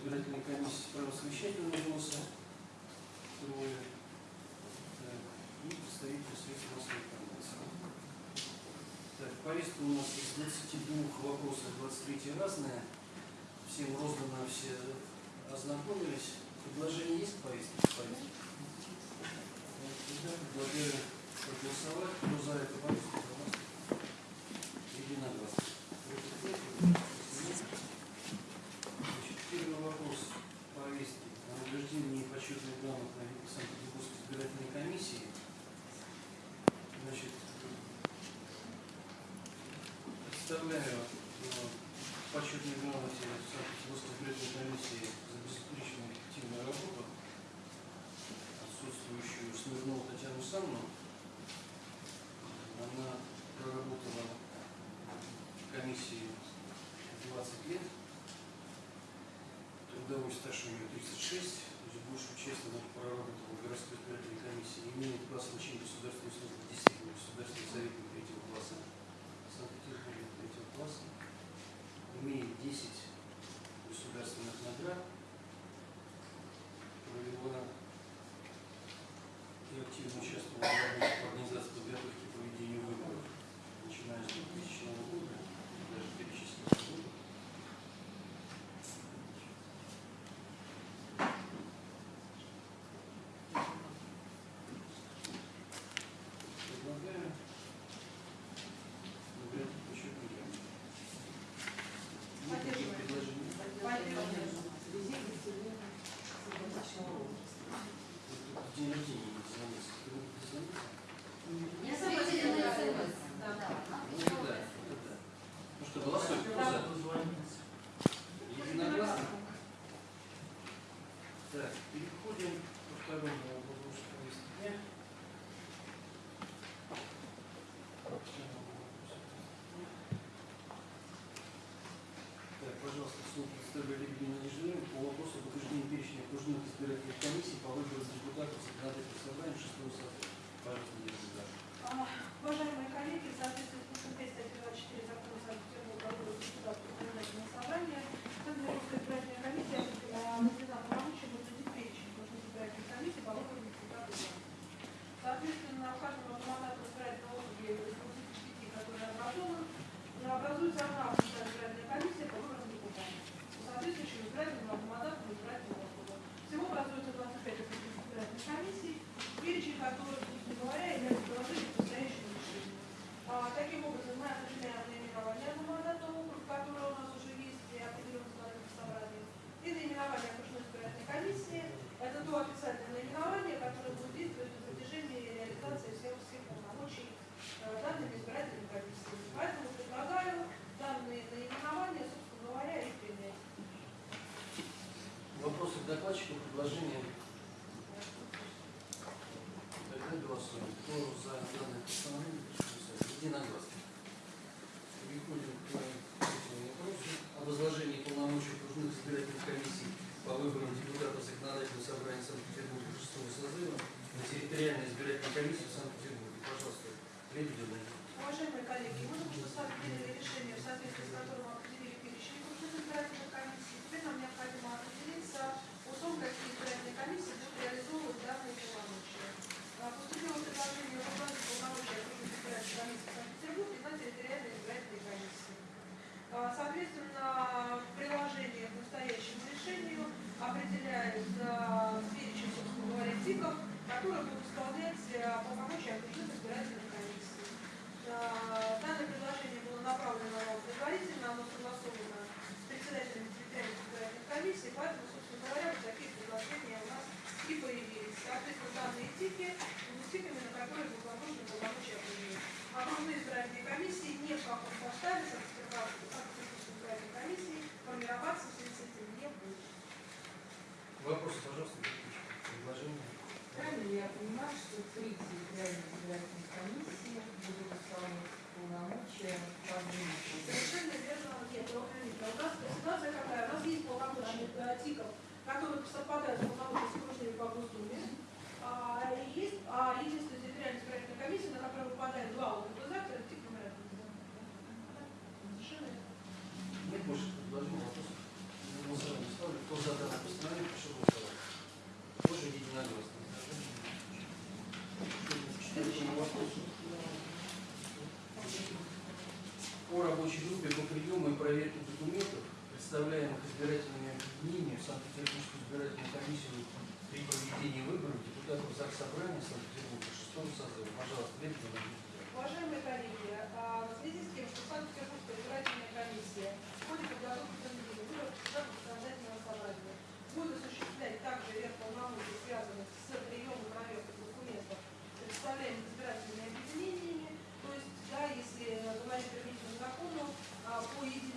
избирательной комиссии правосовещательного голоса, трое, э, и представитель средств массовой информации. Так, повестка у нас из 22 вопросов 23 разная. Всем роздано, все ознакомились. Предложение есть повестки? Повестки. Предлагаю проголосовать, кто за это повестку, трудовой стаж у нее 36, то есть большую часть она проработала в городской избирательной комиссии, имеет класс начала государственной службы 10 государственный советник третьего класса Санкт-Петербурга третьего класса, имеет 10 государственных наград, провела и активно участвовала в работе. избирательных комиссий по выбору депутатов законодательного собрания 6 состава. Пожалуйста, Елена Уважаемые коллеги, в соответствии с пунктом 24 закона поэтому, собственно говоря, вот такие предложения у нас и появились. Соответственно, данные этики муниципами, на которые благополучно полномочия приняли. Окружные избирательные комиссии не в каком составе Комитар Собрания Санкт-Петербурга, 6 созыва. Пожалуйста, Лебедева. Уважаемые коллеги, а, в связи с тем, что Санкт-Петербургская избирательная комиссия в ходе подготовки к выборов законодательного собрания будет осуществлять также ряд полномочий, связанных с приемом проверки документов, представляемых избирательными объединениями, то есть, да, если говорить о закону, а, по единому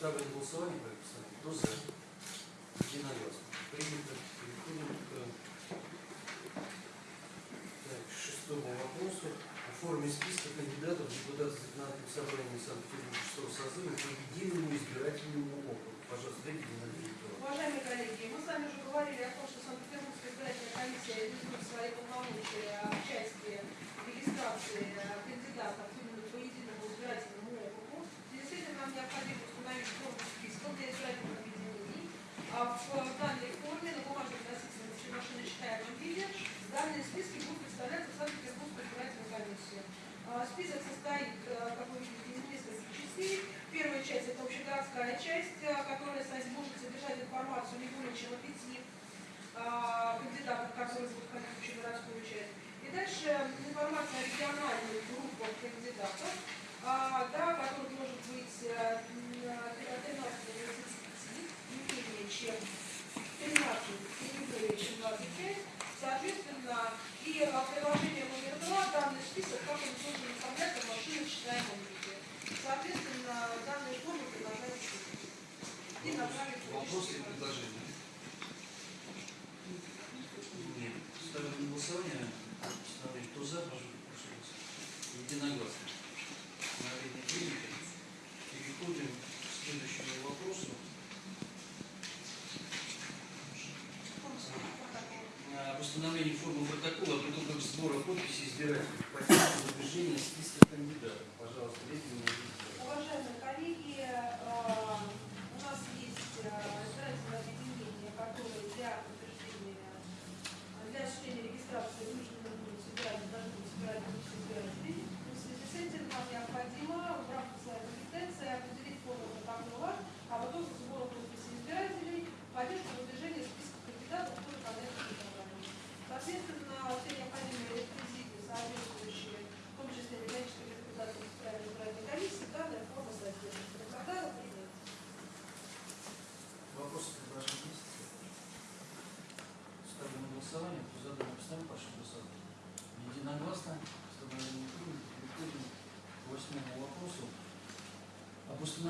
Ставлю на голосование проект постановления. Кто за? Единогласно. Принято. Переходим к э, так, шестому вопросу. О форме списка кандидатов в депутаты законодательного собрания Санкт-Петербургского созыва по единому избирательному округу. Пожалуйста, дайте мне на Уважаемые коллеги, мы с вами уже говорили о том, что Санкт-Петербургская избирательная комиссия реализует свои полномочия в части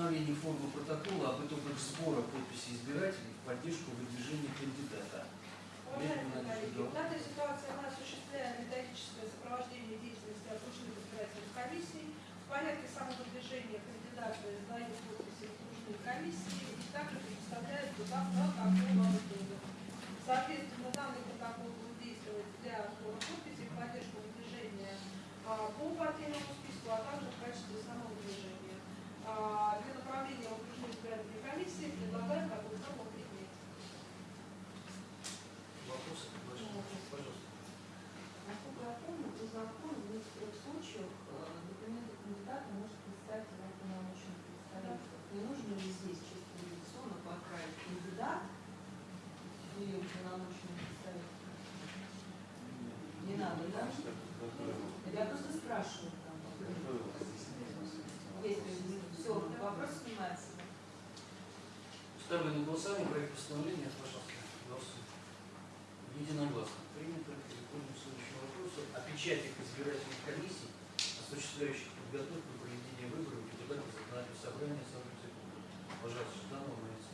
установление формы протокола об итогах сбора подписи избирателей в поддержку выдвижения кандидата. Данная ситуация мы осуществляем методическое сопровождение деятельности окружных избирательных комиссий. В порядке самовыдвижения кандидата издают подписи окружной комиссии и также предоставляют туда протокол об итогах. Соответственно, данный сами проект постановления пожалуйста, Варшавского единогласно. Принято. Переходим к следующему вопросу. О печати избирательных комиссий, осуществляющих подготовку проведения выборов депутатов законодательного собрания Санкт-Петербурга. Пожалуйста, Жданова Марина.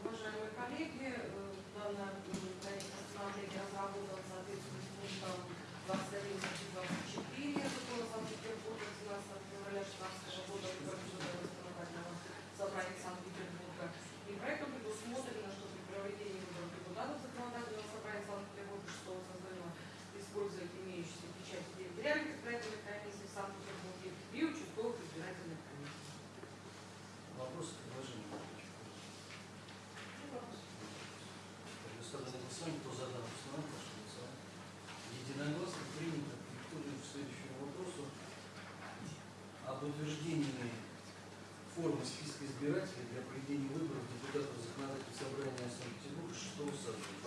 Уважаемые коллеги, э, данная э, проект постановления разработан соответственно пунктом 21 services.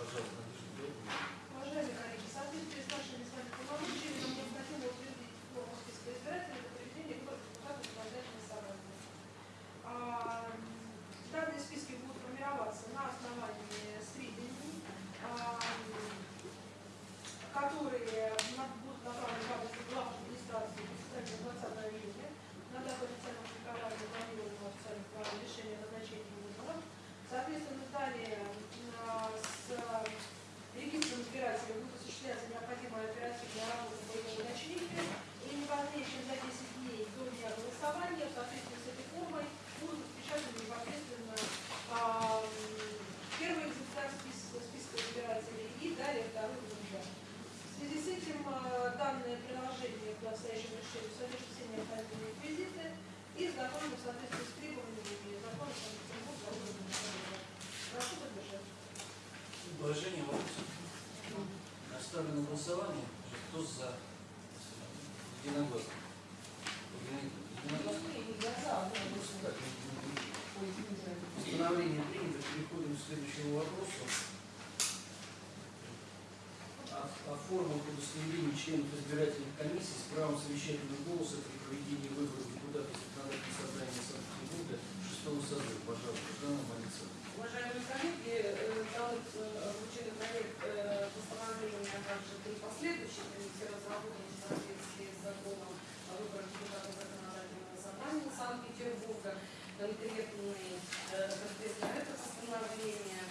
Уважаемые коллеги, э, там вручили э, проект э, постановления, а также три последующих, они все разработаны в соответствии с законом о выборах депутатов законодательного собрания Санкт-Петербурга. Конкретный конкретно это постановление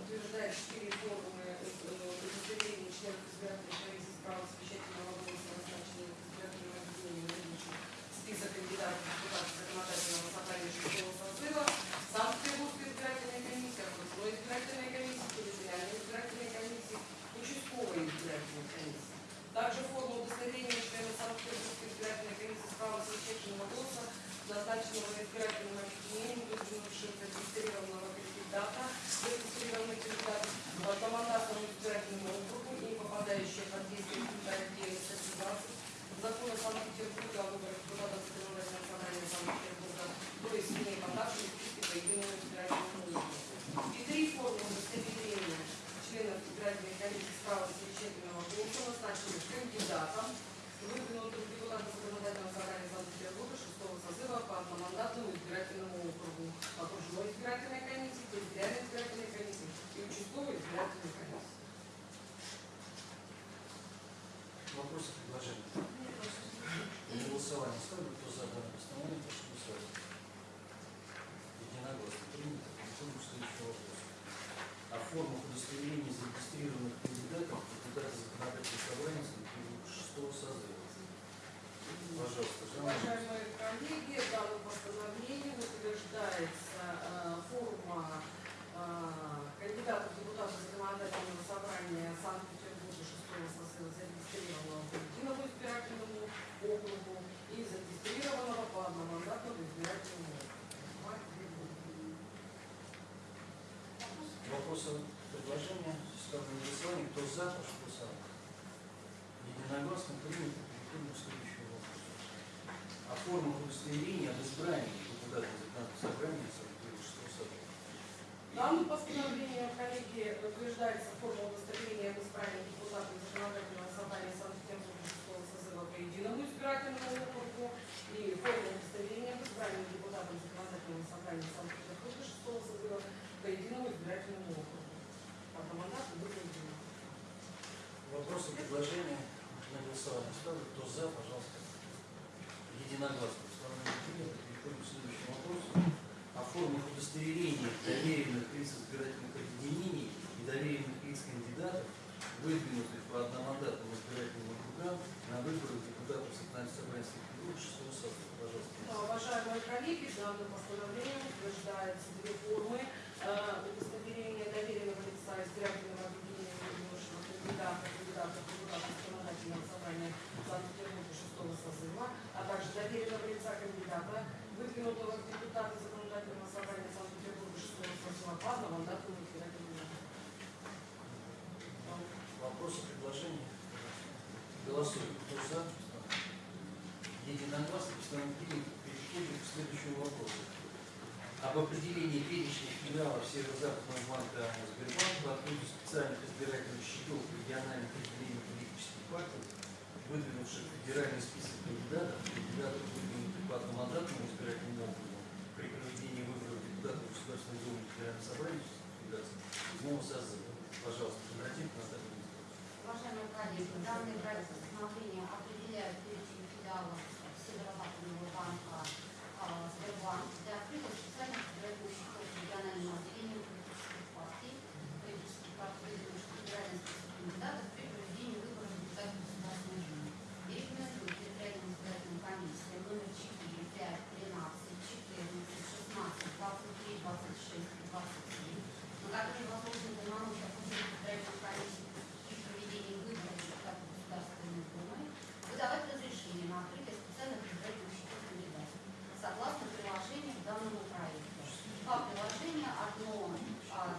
утверждает четыре формы удостоверения членов избирательных зарегистрированного по избирательному округу и зарегистрированного по одномандатному избирательному округу. Вопросы, предложения, стороны голосования. Кто за, прошу голосовать. Единогласно принято. Переходим к следующему вопросу. О форме удостоверения об избрании депутата собрания Санкт-Петербургского собрания. Данным постановлением коллегии утверждается форма удостоверения об избрании депутата прохладно, вам дату ни хера. Вопросы, предложения? Голосуем. Кто за? Единогласно постановили переходим к следующему вопросу. Об определении перечня филиалов Северо-Западного банка Сбербанка, открытию специальных избирательных счетов региональных отделений политических партий, выдвинувших федеральный список кандидатов, кандидатов выдвинутых по одномандатному избирательному округу, Государственной Думы федерального сотрудничества Федерации ну, седьмого созыва. Пожалуйста, прекратите нас так Уважаемые коллеги, данный проект постановления определяет перечень филиалов банка а, для открытых специальных проектных 啊，跟我啊，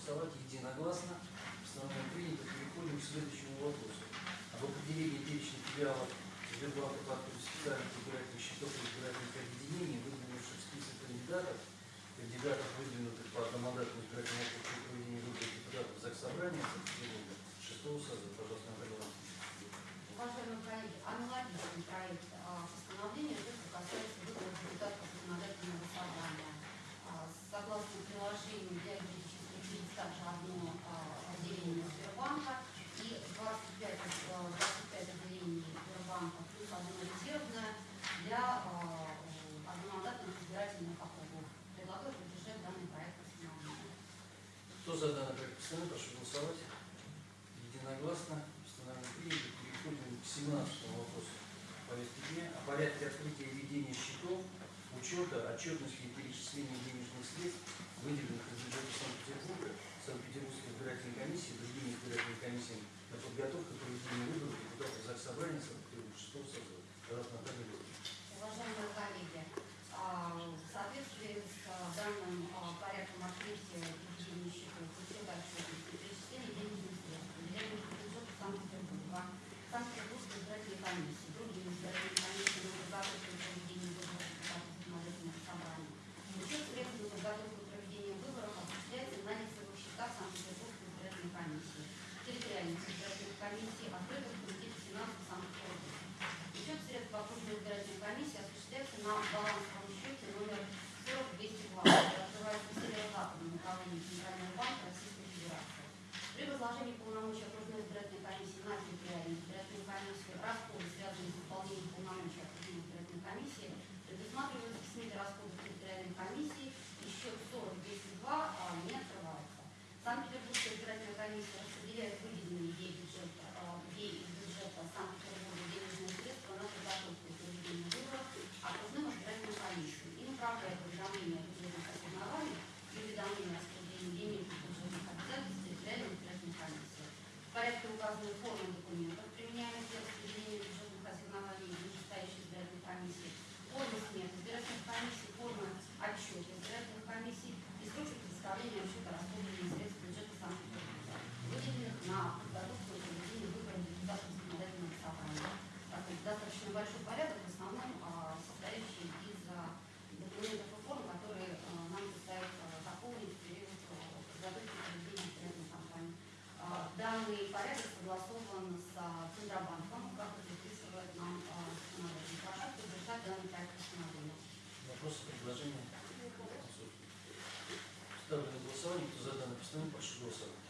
проголосовать единогласно. в основном принято. Переходим к следующему вопросу. Об определении перечня филиалов Сбербанка по специальных избирательных счетов и избирательных объединений, выдвинувших список кандидатов, кандидатов, выдвинутых по одномандатному избирательному округу проведения выборов депутатов ЗАГС Собрания, шестого созыва. Пожалуйста, Андрей Уважаемые коллеги, аналогичный проект учета, отчетности и перечисления денежных средств, выделенных из бюджета Санкт-Петербурга, Санкт-Петербургской избирательной комиссии, другими избирательными комиссиями на подготовку проведение выборов депутатов Заксобрания Санкт-Петербурга 6 созыва. Пожалуйста, Наталья. Уважаемые коллеги, а, в соответствии с а, данным а, порядком открытия и ведения счетов, учета отчетности и перечисления денежных средств, выделяемых из бюджета Санкт-Петербурга, Санкт-Петербургской избирательной комиссии, другими избирательными комиссиями на подготовку и проведение выборов депутатов законодательных собраний, учет средств на подготовку и проведение выборов осуществляется на лицевых счетах Санкт-Петербургской избирательной комиссии, территориальных избирательных комиссий, открытых в Комитете финансов Санкт-Петербурга. Учет средств окружной избирательной комиссии осуществляется на балансовом счете номер 40220, который открывается в северо-западном направлении Центрального банка Российской Федерации. При возложении полномочий окружной избирательной комиссии на территориальную избирательную комиссию расходы, связанные с выполнением полномочий окружной избирательной комиссии, предусматриваются в СМИ расходов территориальной комиссии и счет 402 а, не открывается. Санкт-Петербургская избирательная комиссия распределяет выделенные ей бюджета, а, ей из бюджета Санкт-Петербурга денежные средства на подготовку и проведение выборов окружным избирательным комиссиям и направляет уведомления о бюджетных ассигнованиях и уведомления о распределении денег из бюджетных обязательств территориальной избирательной комиссии. В порядке указанной формы документов, применяемых для распределения бюджетных ассигнований в вышестоящей избирательной комиссии, формы сметы избирательных комиссий, формы отчета избирательных комиссий и сроки представления отчета расходования средств бюджета Санкт-Петербурга, выделенных на подготовку и проведение выборов депутатов законодательного собрания. Так, это достаточно большой порядок, в основном а, состоящий из а, документов и форм, которые а, нам предстоит а, заполнить в период а, подготовки и проведения избирательной кампании. А, Данный порядок согласован с а, Центробанком, как это предписывает нам а, законодательство. Прошу поддержать данный проект постановления. Вопросы, предложения? Ставлю на голосование. Кто за данное постановление, прошу голосовать.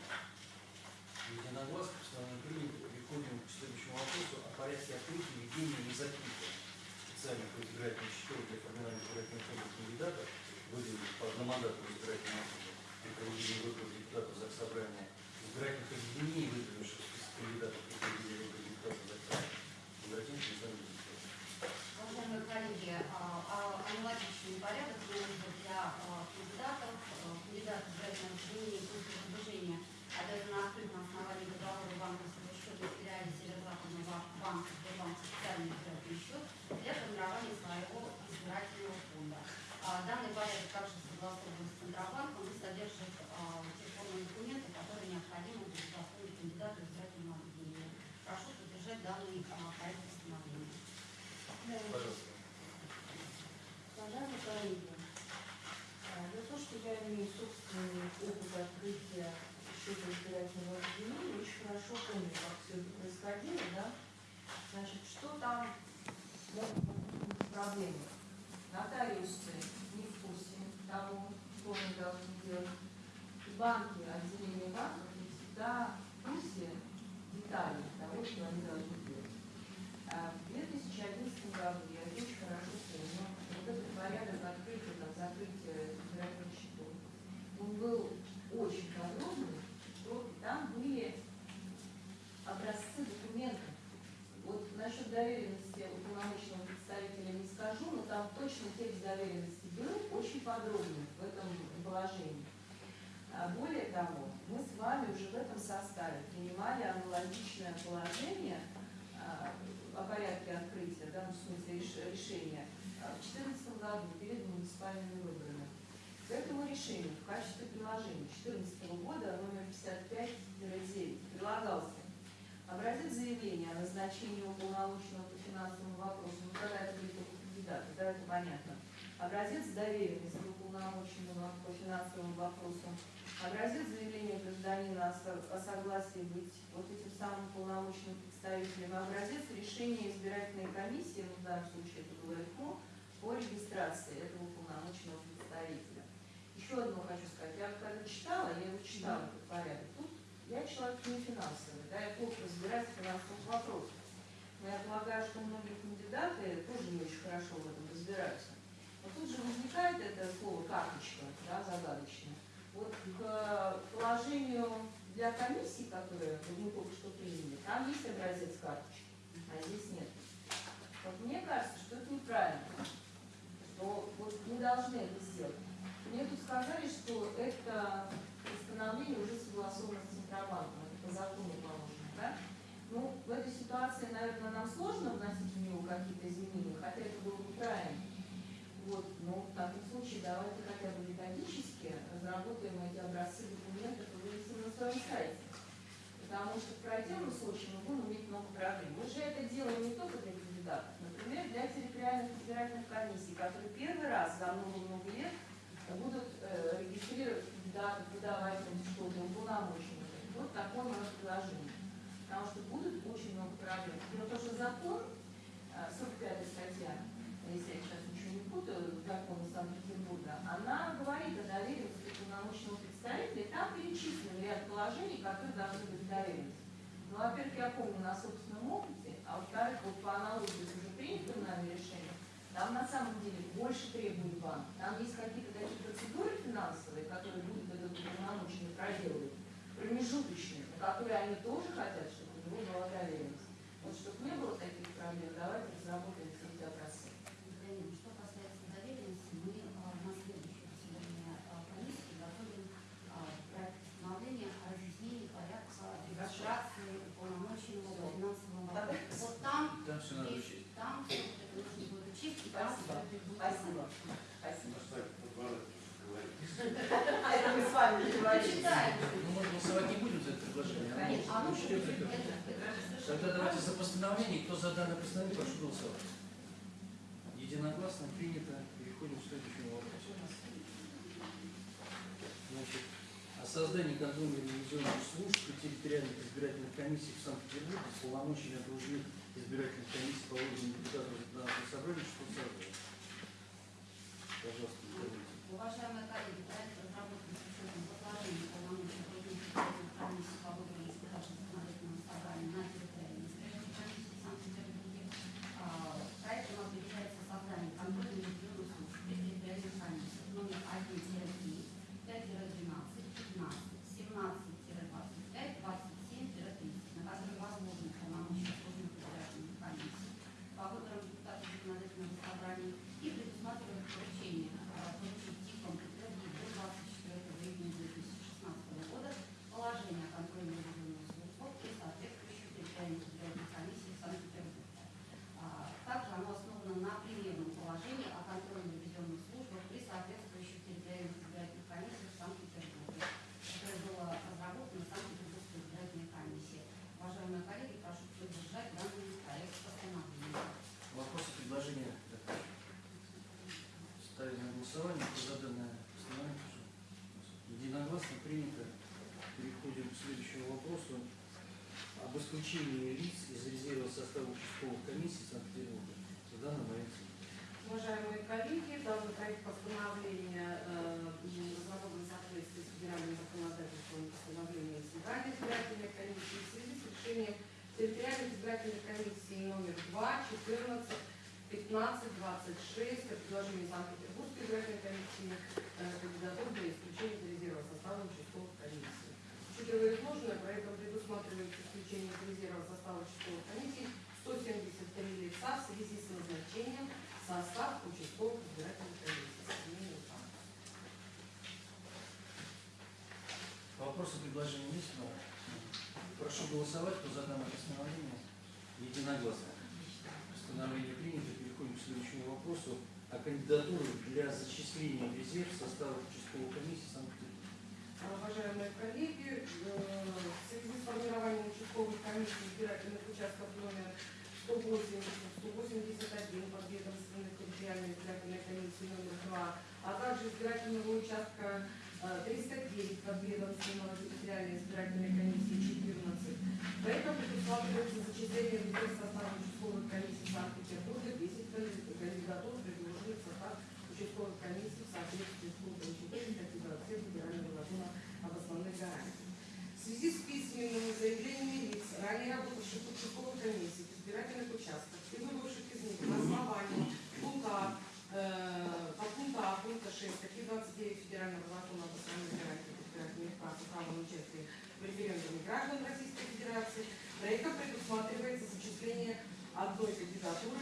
Единогласно постановление принято. Переходим к следующему вопросу о порядке открытия, ведения и специальных избирательных счетов для формирования избирательных фондов кандидатов, выделенных по одномандатному избирательному округу при проведении выборов депутатов Заксобрания, избирательных объединений, выдвинувших список кандидатов при проведении выборов депутатов Заксобрания. Обратимся к Александру Викторовичу. Уважаемые коллеги, а, а, аналогичный порядок нужен для а, кандидатов. А, Кандидат избирательного объединения пункта выдвижения обязан открыть на основании договора банковского счета в филиале Северо-Западного банка Сбербанк специальный избирательный счет для формирования своего избирательного фонда. А, Данный порядок также согласован с Центробанком и содержит а, те формы документы, которые необходимы для заполнения кандидата в избирательного объединения. Прошу поддержать данный а, проект постановления. Пожалуйста. Уважаемые коллеги, а, за то, что я имею собственный опыт открытия счета избирательного объединения, очень хорошо помню, как все это происходило, да? Значит, что там могут быть проблемы? Нотариусы не в курсе того, что они должны делать. И банки, отделение банков не всегда в курсе деталей того, что они должны делать. А В 2011 году, я это очень хорошо помню, вот этот порядок открытия, там, закрытия избирательных счетов, он был очень подробный, что там были образцы документов. Вот насчет доверенности уполномоченного представителя не скажу, но там точно текст доверенности был очень подробный в этом положении. А Более того, мы с вами уже в этом составе принимали аналогичное положение а, о порядке открытия, да, в смысле реш- решения, а, в 2014 году перед муниципальными выборами. К этому решению в качестве приложения 2014 года номер 55-9 прилагался образец заявления о назначении уполномоченного по финансовым вопросам, ну тогда это были только кандидаты, да, это понятно. Образец доверенности уполномоченного по финансовым вопросам, образец заявления гражданина о со- о согласии быть вот этим самым уполномоченным представителем, образец решения избирательной комиссии, ну, в данном случае это было ИКМО, по регистрации этого уполномоченного представителя. Еще одно хочу сказать. Я когда читала, я его читала этот порядок. Тут я человек не финансовый, да, я плохо разбираюсь в финансовых вопросах. Но я полагаю, что многие кандидаты тоже не очень хорошо в этом разбираются. Но тут же возникает это слово карточка, да, загадочное. Вот к положению для комиссии, которые вот мы только что приняли, там есть образец карточки, а здесь нет. Вот мне кажется, что это неправильно, что вот мы должны это сделать. Мне тут сказали, что это постановление уже согласовано с Центробанком, это по закону положено, да? Ну, в этой ситуации, наверное, нам сложно вносить в него какие-то изменения, хотя это было бы правильно. Вот, но в таком случае давайте разработаем эти образцы документов и вывесим на своем сайте. Потому что в противном случае мы будем иметь много проблем. Мы же это делаем не только для кандидатов, например, для территориальных избирательных комиссий, которые первый раз за много-много лет будут э, регистрировать кандидатов, выдавать им что-то, уполномоченных. Вот такое мое предложение. Потому что будет очень много проблем. Но то, что закон, э, 45 статья, если я сейчас ничего не путаю, закон Санкт-Петербурга, она говорит о доверенности полномочного представителя, и там перечислен ряд положений, которые должны быть доверенности. Ну, во-первых, я помню на собственном опыте, а во-вторых, вот по аналогии с уже принятым нами решением, на самом деле больше требует банк. Там есть какие-то такие процедуры финансовые, которые будет этот уполномоченный проделывать, промежуточные, на которые они тоже хотят, чтобы у него была доверенность. Вот чтобы не было таких проблем, давайте разработаем все эти образцы. Галина, Что касается доверенности, мы а, на следующее заседание а, комиссии готовим а, проект постановления о разъяснении порядка регистрации уполномоченного по финансовому вопросу. Вот там, Там все надо есть- учесть. там все вот это нужно будет учесть, и там Спасибо. это будет Спасибо. Спасибо. Ну что, тут говорят, что говорить. А это мы с вами не. Почитаем. Ну, мы голосовать не будем за это предложение. а Конечно, это, это совершенно Тогда давайте за постановление. Кто за данное постановление, прошу голосовать. Единогласно принято. Переходим к следующему вопросу. Значит, о создании контрольно-ревизионных служб при территориальных избирательных комиссиях в Санкт-Петербурге с полномочиями окружных избирательных комиссий по выборам депутатов законодательного собрания, что создано. Пожалуйста, говорите. Уважаемые коллеги, проект разработан с учетом предложений полномочий окружных избирательных комиссий по выборам избирателей законодательного собрания на территориальной избирательной комиссии в Санкт-Петербурге. А, Проектом определяется создание контрольных регионных служб при территориальных комиссиях номер 1-3, 5-12, 15, 17-25, 27-30, на которые возможны полномочия окружных избирательных комиссий по выборам депутатов законодательного собрания и предусматривает поручение а, поручить типом итоги до 24 июня 2016 года положение о контрольно ревизионных службах и соответствующих территориальных избирательных комиссий Санкт-Петербурга. А, Также оно основано на примерном положении о контрольно-ревизионных службах при соответствующих территориальных избирательных комиссиях Санкт-Петербурга, которое было разработано Санкт-Петербургской избирательной комиссией. Уважаемые коллеги, прошу поддержать данный проект постановления. Вопросы, предложения? Ставим на голосование. Кто за данное постановление, прошу. Единогласно принято. Переходим к следующему вопросу. Об исключении лиц из резерва состава участковых комиссий Санкт-Петербурга. В данном варианте. Уважаемые коллеги, данный проект постановления э, разработан в соответствии с федеральным законодательством постановления Центральной избирательной комиссии в связи с решением территориальных избирательных комиссий номер 2, 14, 15, 26 по предложению Санкт-Петербургской избирательной комиссии э, кандидатур для исключения из резерва состава участковых комиссий. Учитывая изложенное, проектом предусматривается исключение из резерва состава участковых комиссий 173 лица в связи с назначением в состав участковых избирательных комиссий. Сменил там. Вопросы, предложения есть? Да. Прошу голосовать. Кто за данное постановление? Единогласно. Постановление принято. Переходим к следующему вопросу о кандидатурах для зачисления в резерв состава участковой комиссии Санкт-Петербурга. Уважаемые коллеги, э, в связи с формированием участковых комиссий избирательных участков номер 180, 181 подведомственной территориальной избирательной комиссии номер 2, а также избирательного участка э, 309 подведомственного территориальной избирательной комиссии 14. Поэтому предусматривается зачисление в резерв состава участковых комиссий Санкт-Петербурга 10 кандидатур, предложенных в состав участковых комиссий в соответствии с пунктом 4 статьи 27 Федерального закона об основных гарантиях. В связи с письменными заявлениями лиц, ранее работавших в участковых комиссиях, избирательных участках и выбывших из них на основании пункта, э, по пункту А, пункта 6 статьи 29 Федерального закона об основных гарантиях избирательных прав и права на участие в референдуме граждан Российской Федерации. Проектом предусматривается зачисление одной кандидатуры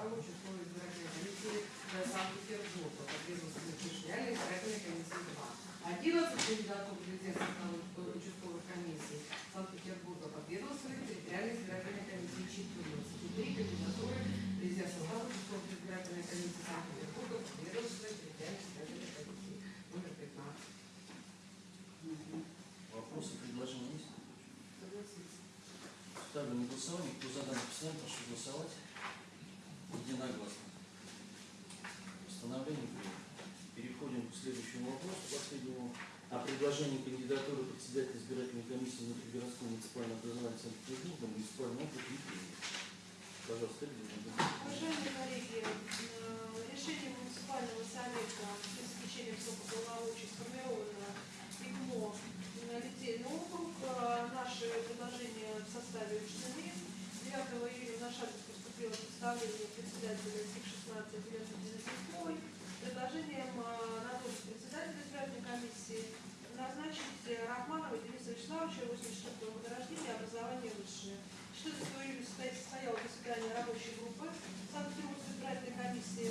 состава участковой избирательной комиссии для Санкт-Петербурга под ведомством территориальной избирательной комиссии 2. 11 кандидатур в резерв состава участковых комиссий Санкт-Петербурга под ведомством территориальной избирательной комиссии 14. И три кандидатуры в резерв состава участковой избирательной комиссии Санкт-Петербурга под ведомством территориальной избирательной комиссии номер 15. Вопросы, предложения есть? Согласиться. Ставлю на голосование. Кто за данный постановление, прошу голосовать. Единогласно. Постановление принято. Переходим к следующему вопросу, последнему. О предложении кандидатуры председателя избирательной комиссии внутригородского муниципального образования Санкт-Петербурга муниципального округа Екатеринбург. Пожалуйста, Ивановна. Уважаемые коллеги, э, решением муниципального совета с исключением срока полномочий сформировано ИГМО на Литейный округ. Э, Наши предложения в составе учтены. 9 июля в наш адрес поступило представление председателя СИК-16 Елена Предложением э, на должность председателя избирательной комиссии назначить э, Рахманова Дениса Вячеславовича, 84 года рождения, образование высшее. 14 июля состоя- состоялось заседание рабочей группы Санкт-Петербургской избирательной комиссии.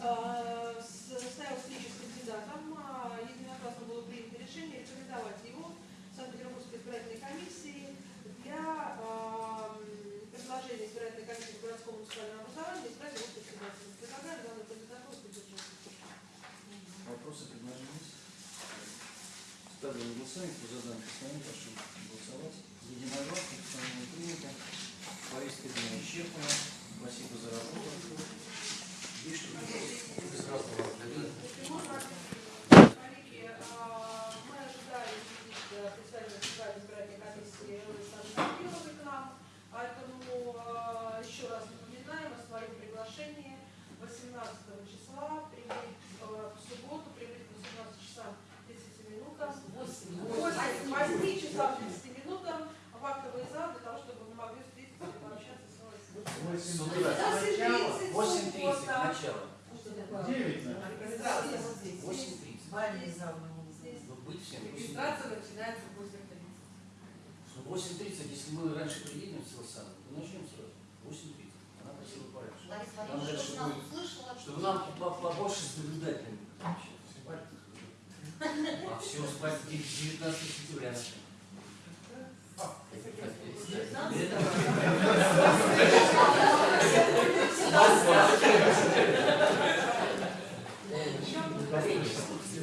Э, Состоялась встреча с кандидатом. А, Единогласно было принято решение рекомендовать его Санкт-Петербургской избирательной комиссии для м, предложения избирательной комиссии по городскому муниципальному образованию избрать его председателем. Предлагаю данную кандидатуру поддержать. Вопросы, предложения есть? Ставлю голосование. Кто за данный постановление, прошу голосовать. Единогласно. Постановление принято. Повестка дня исчерпана. Спасибо за работу. Есть что-то? Коллеги, а, мы ожидали видеть э, представителя Центральной избирательной комиссии Александра Самойловой к нам, поэтому а, еще раз напоминаем о своем приглашении 18 числа прибыть э, в субботу, прибыть к 18 часам 30 минутам, 8, 8 часам 30 минутам в актовый зал для того, чтобы мы могли встретиться и пообщаться с вами. С утра. 8.30 8.30 суббота. начало. Девять, наверное. Организация вот здесь. 8.30. Бальный зал мы не Здесь. Ну, быть всем. 8.30. Регистрация начинается в 8.30. Ну, 8.30, если мы раньше приедем в Силосану, то начнем сразу. 8.30. Она просила пораньше. Лариса Нам Владимировна, дальше что нас будет, услышала, Чтобы нам наблюдателями общаться. А все, спать 19 сентября.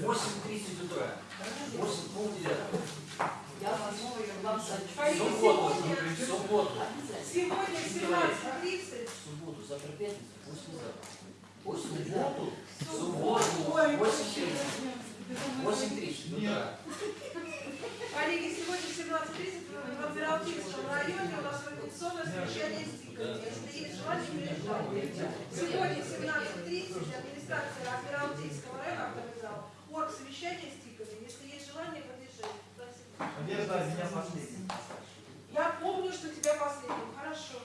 Восемь тридцать утра. Восемь полдевятого. Я возьму ее вам Коллеги, субботу. субботу. сегодня 17.30 В субботу. Завтра пятница. Послезавтра. В субботу. В субботу. Восемь тридцать утра. Коллеги, сегодня 17.30 в Адмиралтейском районе у нас организационное совещание с ТИКами. Если есть желание, приезжайте. Сегодня 17.30 администрация Адмиралтейского района организовала орг совещание с ТИКами. Если есть желание, подъезжайте. Надежда, меня последний. Я помню, что тебя последним. Хорошо.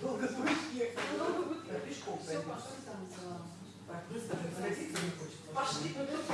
Долго будешь ехать. Долго будет Я пешком Все, пойду. пошли. Так, быстро, не хочется. Пошли, ну тут...